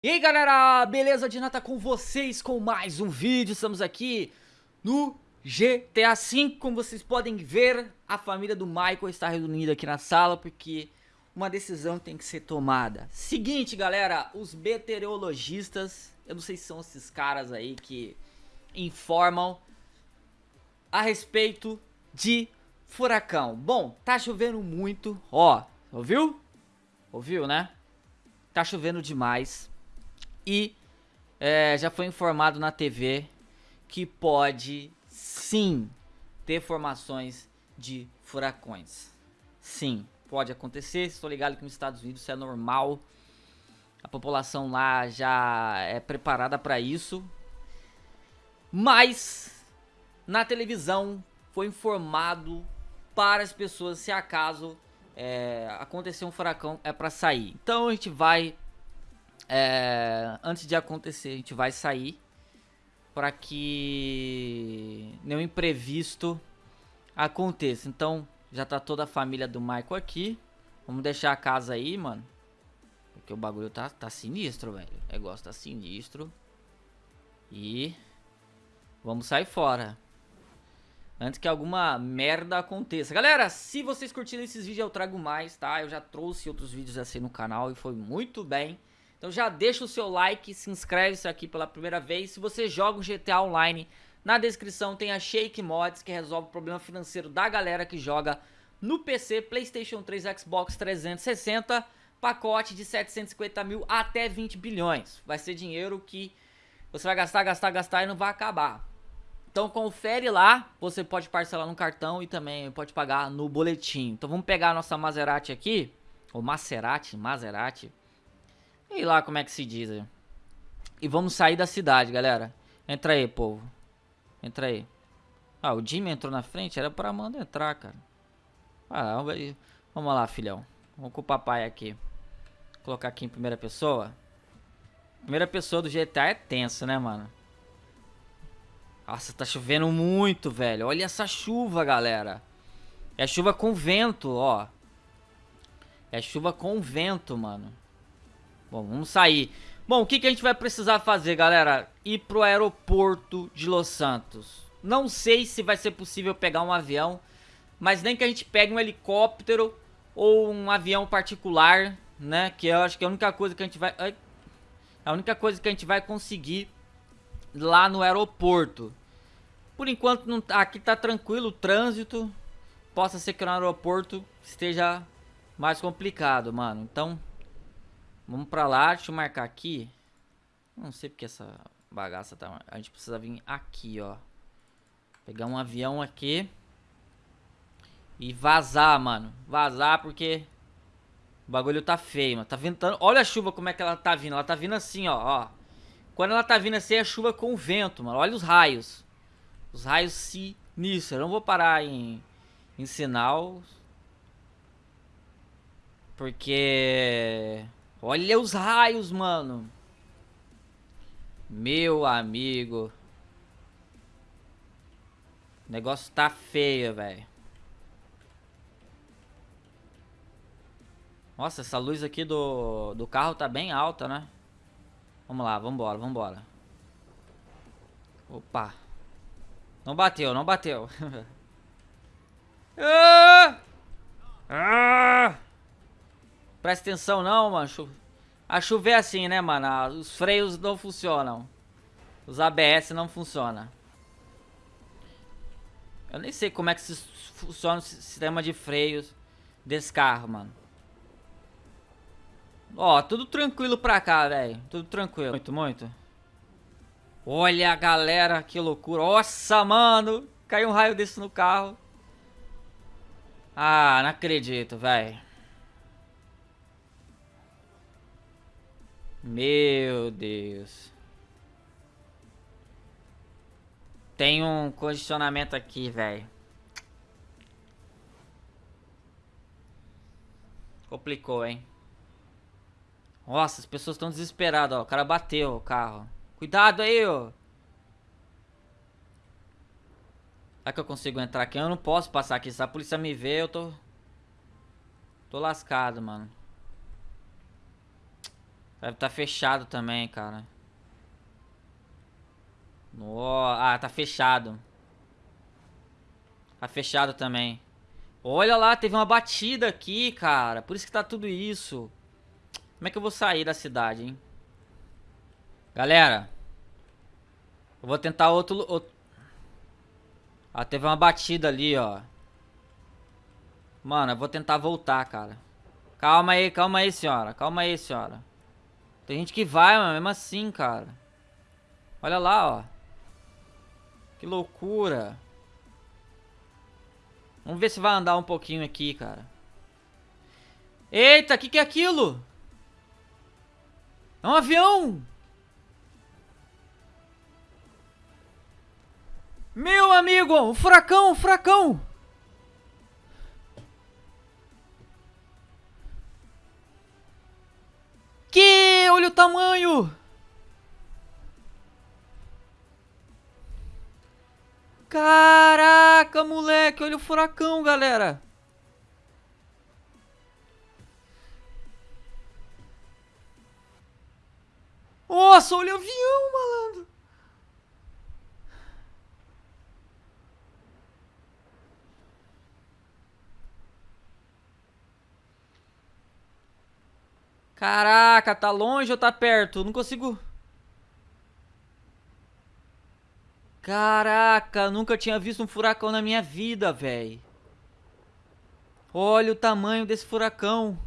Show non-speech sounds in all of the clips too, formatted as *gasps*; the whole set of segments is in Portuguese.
E aí galera, beleza? Dinata com vocês com mais um vídeo, estamos aqui no GTA V, como vocês podem ver, a família do Michael está reunida aqui na sala porque uma decisão tem que ser tomada. Seguinte galera, os meteorologistas, eu não sei se são esses caras aí que informam a respeito de furacão. Bom, tá chovendo muito, ó, ouviu? Ouviu, né? Tá chovendo demais e é, já foi informado na TV que pode sim ter formações de furacões. Sim, pode acontecer. Estou ligado que nos Estados Unidos isso é normal. A população lá já é preparada para isso. Mas na televisão foi informado para as pessoas se acaso é, acontecer um furacão é para sair. Então a gente vai é, antes de acontecer, a gente vai sair para que nenhum imprevisto aconteça. Então, já tá toda a família do Michael aqui. Vamos deixar a casa aí, mano. Porque o bagulho tá, tá sinistro, velho. O negócio tá sinistro. E vamos sair fora. Antes que alguma merda aconteça. Galera, se vocês curtiram esses vídeos, eu trago mais, tá? Eu já trouxe outros vídeos assim no canal e foi muito bem. Então já deixa o seu like, se inscreve se aqui pela primeira vez. Se você joga o GTA Online, na descrição tem a Shake Mods, que resolve o problema financeiro da galera que joga no PC, Playstation 3, Xbox 360, pacote de 750 mil até 20 bilhões. Vai ser dinheiro que você vai gastar, gastar, gastar e não vai acabar. Então confere lá, você pode parcelar no cartão e também pode pagar no boletim. Então vamos pegar a nossa Maserati aqui, ou Maserati, Maserati, e lá como é que se diz aí. E vamos sair da cidade, galera. Entra aí, povo. Entra aí. Ah, o Jimmy entrou na frente. Era pra Amanda entrar, cara. Ah, vamos lá, filhão. Vamos com o papai aqui. Vou colocar aqui em primeira pessoa. Primeira pessoa do GTA é tenso, né, mano? Nossa, tá chovendo muito, velho. Olha essa chuva, galera. É chuva com vento, ó. É chuva com vento, mano. Bom, vamos sair. Bom, o que, que a gente vai precisar fazer, galera? Ir pro aeroporto de Los Santos. Não sei se vai ser possível pegar um avião, mas nem que a gente pegue um helicóptero ou um avião particular, né? Que eu acho que é a única coisa que a gente vai... Ai, a única coisa que a gente vai conseguir lá no aeroporto. Por enquanto, não, tá, aqui tá tranquilo o trânsito. Possa ser que no aeroporto esteja mais complicado, mano. Então, Vamos pra lá, deixa eu marcar aqui. Não sei porque essa bagaça tá... A gente precisa vir aqui, ó. Pegar um avião aqui. E vazar, mano. Vazar porque... O bagulho tá feio, mano. Tá ventando. Olha a chuva como é que ela tá vindo. Ela tá vindo assim, ó. ó. Quando ela tá vindo assim, é chuva com vento, mano. Olha os raios. Os raios sinistros. Eu não vou parar em, em sinal. Porque... Olha os raios, mano. Meu amigo. O negócio tá feio, velho. Nossa, essa luz aqui do, do carro tá bem alta, né? Vamos lá, vambora, vambora. Opa. Não bateu, não bateu. *laughs* ah! Ah! Presta atenção não, mano. A chover é assim, né, mano? Os freios não funcionam. Os ABS não funcionam. Eu nem sei como é que funciona o sistema de freios desse carro, mano. Ó, tudo tranquilo pra cá, velho. Tudo tranquilo. Muito, muito. Olha, galera, que loucura. Nossa, mano. Caiu um raio desse no carro. Ah, não acredito, velho. Meu Deus. Tem um condicionamento aqui, velho. Complicou, hein? Nossa, as pessoas estão desesperadas, ó. O cara bateu o carro. Cuidado aí, ó. Será que eu consigo entrar aqui? Eu não posso passar aqui. Se a polícia me ver, eu tô... Tô lascado, mano. Deve estar tá fechado também, cara. Oh, ah, tá fechado. Tá fechado também. Olha lá, teve uma batida aqui, cara. Por isso que tá tudo isso. Como é que eu vou sair da cidade, hein? Galera. Eu vou tentar outro... outro... Ah, teve uma batida ali, ó. Mano, eu vou tentar voltar, cara. Calma aí, calma aí, senhora. Calma aí, senhora. Tem gente que vai, mas mesmo assim, cara. Olha lá, ó. Que loucura. Vamos ver se vai andar um pouquinho aqui, cara. Eita, o que, que é aquilo? É um avião! Meu amigo, um furacão, um furacão! Olha o tamanho! Caraca, moleque, olha o furacão, galera. Nossa, olha o avião, malandro. Caraca, tá longe ou tá perto? Não consigo... Caraca, nunca tinha visto um furacão na minha vida, velho. Olha o tamanho desse furacão.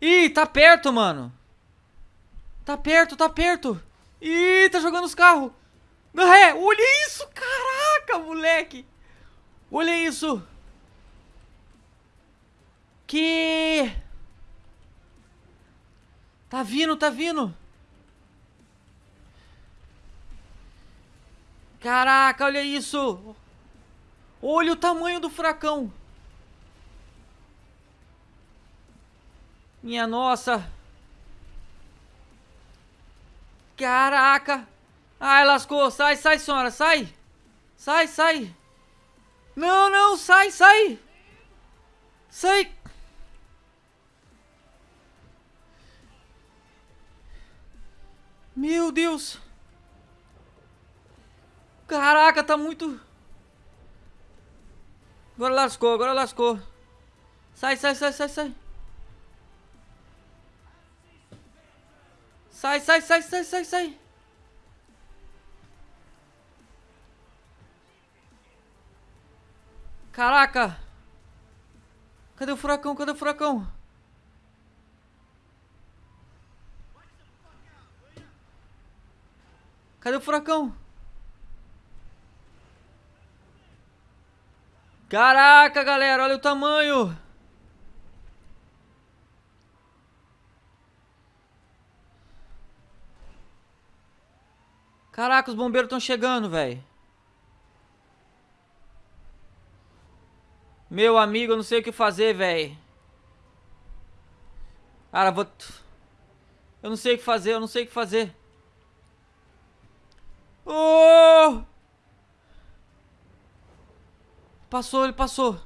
Ih, tá perto, mano. Tá perto, tá perto. Ih, tá jogando os carros. É, olha isso, caraca, moleque. Olha isso. Que... Tá vindo, tá vindo. Caraca, olha isso! Olha o tamanho do furacão! Minha nossa! Caraca! Ai, lascou! Sai, sai, senhora! Sai! Sai, sai! Não, não! Sai, sai! Sai! Meu Deus! Caraca, tá muito... Agora lascou, agora lascou. Sai, sai, sai, sai, sai. Sai, sai, sai, sai, sai, sai. Caraca. Cadê o furacão? Cadê o furacão? Cadê o furacão? Caraca, galera, olha o tamanho. Caraca, os bombeiros estão chegando, velho. Meu amigo, eu não sei o que fazer, velho. Cara, vou... Eu não sei o que fazer, eu não sei o que fazer. Oh! Passou, ele passou.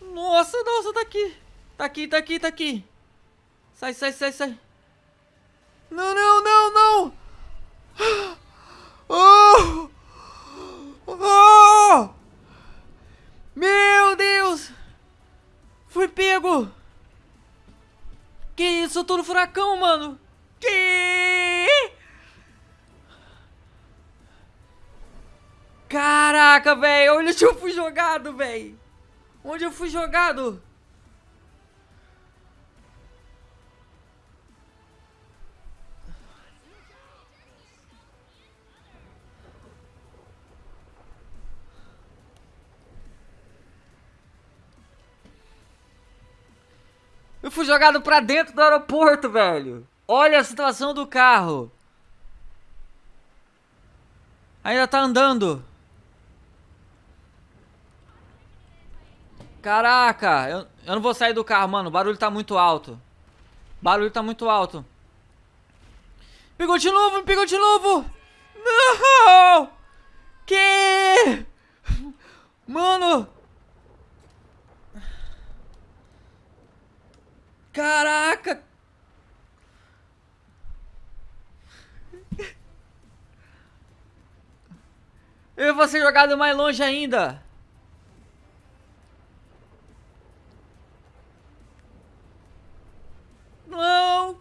Nossa, nossa, tá aqui. Tá aqui, tá aqui, tá aqui. Sai, sai, sai, sai. Não, não, não, não. *gasps* Oh! Oh! Meu Deus! Fui pego! Que isso? Eu tô no furacão, mano! Que? Caraca, velho. Onde eu fui jogado, velho. Onde eu fui jogado? Eu fui jogado pra dentro do aeroporto, velho. Olha a situação do carro. Ainda tá andando. Caraca, eu, eu não vou sair do carro, mano. O barulho tá muito alto. O barulho tá muito alto. Pegou de novo, pegou de novo. Não! Que? Mano. Caraca! Vou ser jogado mais longe ainda. Não!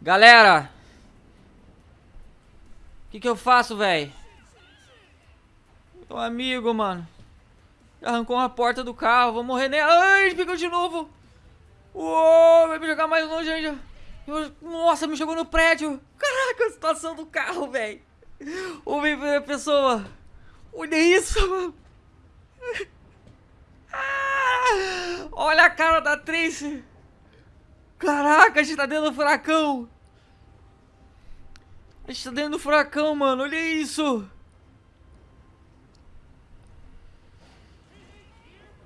Galera! O que, que eu faço, velho? Meu amigo, mano. Arrancou uma porta do carro. Vou morrer nela. Ai, pegou de novo. Uou, vai me jogar mais longe ainda. Nossa, me jogou no prédio. Caraca, a situação do carro, velho. Ouve a pessoa. Olha isso, mano. Ah, olha a cara da Tracy. Caraca, a gente tá dentro do furacão. A gente tá dentro do furacão, mano. Olha isso.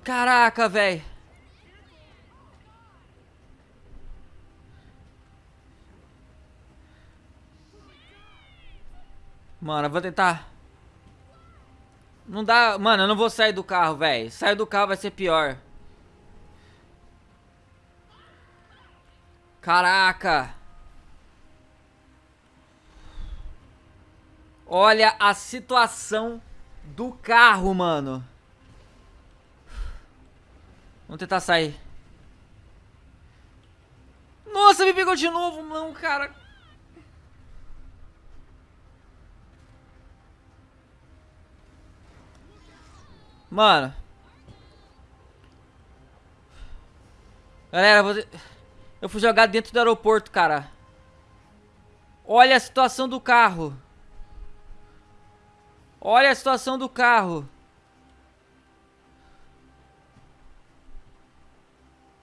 Caraca, velho. Mano, eu vou tentar. Não dá... Mano, eu não vou sair do carro, velho. Sair do carro vai ser pior. Caraca. Olha a situação do carro, mano. Vamos tentar sair. Nossa, me pegou de novo, não, cara. Mano. Galera, eu fui jogar dentro do aeroporto, cara. Olha a situação do carro. Olha a situação do carro.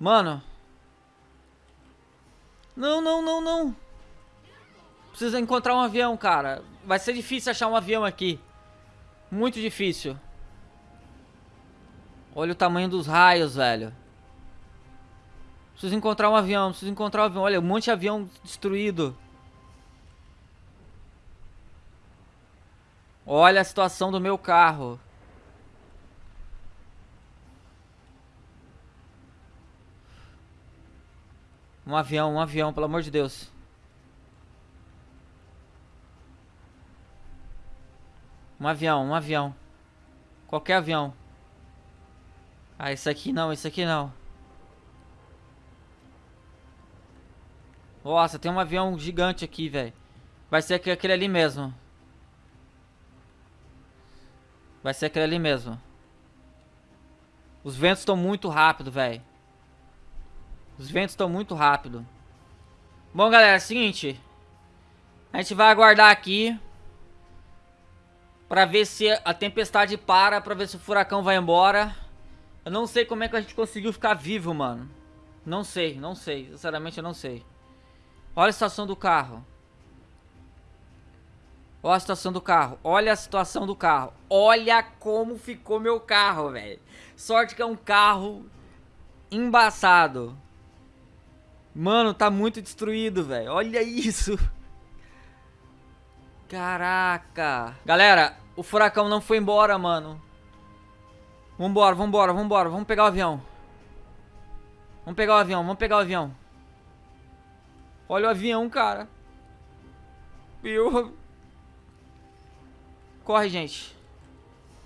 Mano. Não, não, não, não. Precisa encontrar um avião, cara. Vai ser difícil achar um avião aqui. Muito difícil. Olha o tamanho dos raios, velho. Preciso encontrar um avião, preciso encontrar um avião. Olha, um monte de avião destruído. Olha a situação do meu carro. Um avião, um avião, pelo amor de Deus. Um avião, um avião. Qualquer avião. Ah, esse aqui não, esse aqui não. Nossa, tem um avião gigante aqui, velho. Vai ser aquele ali mesmo. Vai ser aquele ali mesmo. Os ventos estão muito rápido, velho. Os ventos estão muito rápido. Bom, galera, é o seguinte. A gente vai aguardar aqui. Pra ver se a tempestade para. Pra ver se o furacão vai embora. Eu não sei como é que a gente conseguiu ficar vivo, mano. Não sei, não sei. Sinceramente, eu não sei. Olha a situação do carro. Olha a situação do carro. Olha a situação do carro. Olha como ficou meu carro, velho. Sorte que é um carro embaçado. Mano, tá muito destruído, velho. Olha isso. Caraca. Galera, o furacão não foi embora, mano. Vambora, vambora, vambora. Vamos pegar o avião. Vamos pegar o avião, vamos pegar o avião. Olha o avião, cara. Meu... Corre, gente.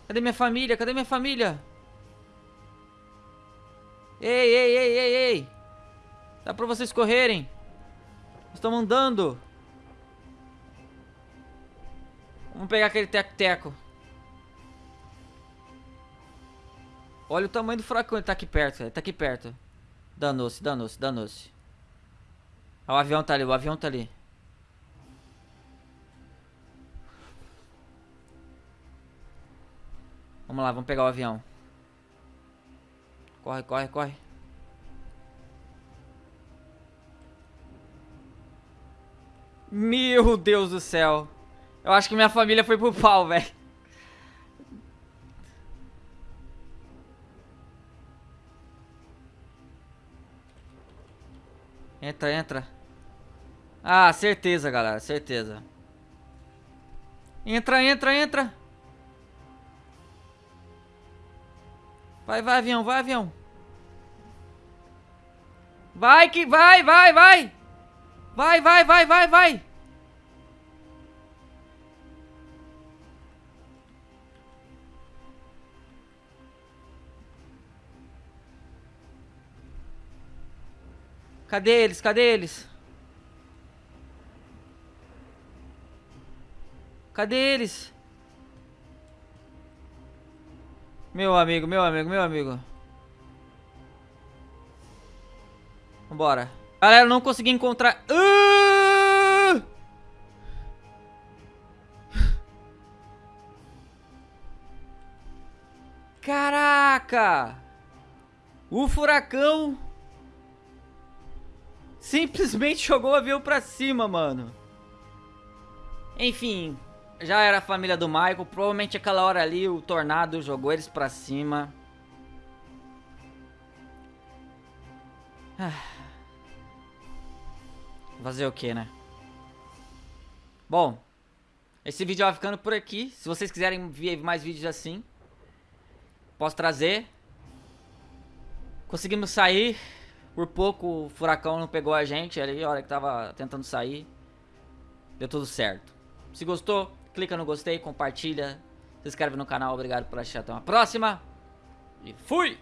Cadê minha família? Cadê minha família? Ei, ei, ei, ei, ei. Dá pra vocês correrem. Estão andando. Vamos pegar aquele teco-teco. Olha o tamanho do furacão. Ele tá aqui perto, ele tá aqui perto. Danou-se, danou-se, danou-se. o avião tá ali, o avião tá ali. Vamos lá, vamos pegar o avião. Corre, corre, corre. Meu Deus do céu. Eu acho que minha família foi pro pau, velho. Entra, entra. Ah, certeza, galera. Certeza. Entra, entra, entra. Vai, vai, avião, vai, avião. Vai que vai, vai, vai. Vai, vai, vai, vai, vai. Cadê eles? Cadê eles? Cadê eles? Meu amigo, meu amigo, meu amigo. Vambora. Galera, não consegui encontrar... Uh! Caraca! O furacão simplesmente *laughs* jogou o avião pra cima, mano. Enfim, já era a família do Michael. Provavelmente aquela hora ali o tornado jogou eles pra cima. Ah. Fazer o que, né? Bom, esse vídeo vai ficando por aqui. Se vocês quiserem ver mais vídeos assim, posso trazer. Conseguimos sair. Por pouco o furacão não pegou a gente ali, a hora que tava tentando sair. Deu tudo certo. Se gostou, clica no gostei, compartilha, se inscreve no canal. Obrigado por assistir. Até uma próxima. E fui!